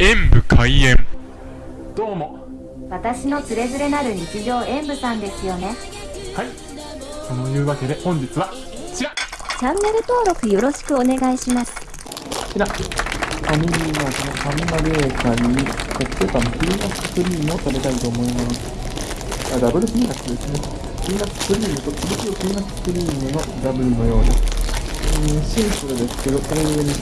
演武開演。どうも。私のつれづれなる日常演舞さんですよね。はい。というわけで本日はこちら。こチャンネル登録よろしくお願いします。ちら。ファミリーマートのファミマベーカリーコッペパンピーナッツクリームを食べたいと思います。あダブルピーナッツですね。ピーナッツクリームとつぶつぶピーナッツクリームのダブルのようです。うーんシンプルですけどこれに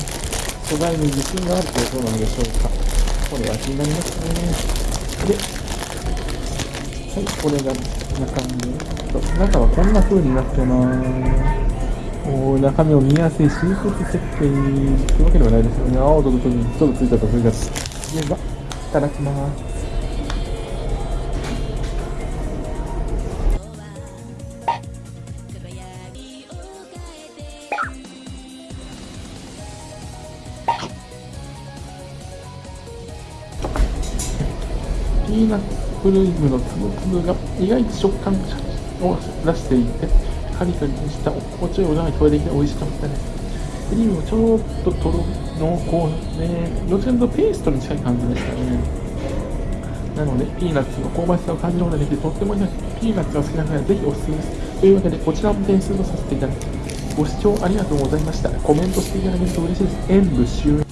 素材に自信があるということなのでしょうかこれは気になりますねではい、これが中身中はこんな風になってます。お中身を見やすい新設設計というわけではないですよね。青ととにちょっとついちゃったそれが。では、いただきます。ピーナッツクリームのつぶつぶが意外と食感を出していて、カリカリにしたおちょいおが聞こえてきて美味しかったです。クリームもちょっととろ濃厚で、どちらかとペーストに近い感じでしたね。なので、ピーナッツの香ばしさを感じることができて、とってもいいです。ピーナッツが好きな方はぜひおすすめです。というわけで、こちらも点数とさせていただきます。ご視聴ありがとうございました。コメントしていただけると嬉しいです。演武終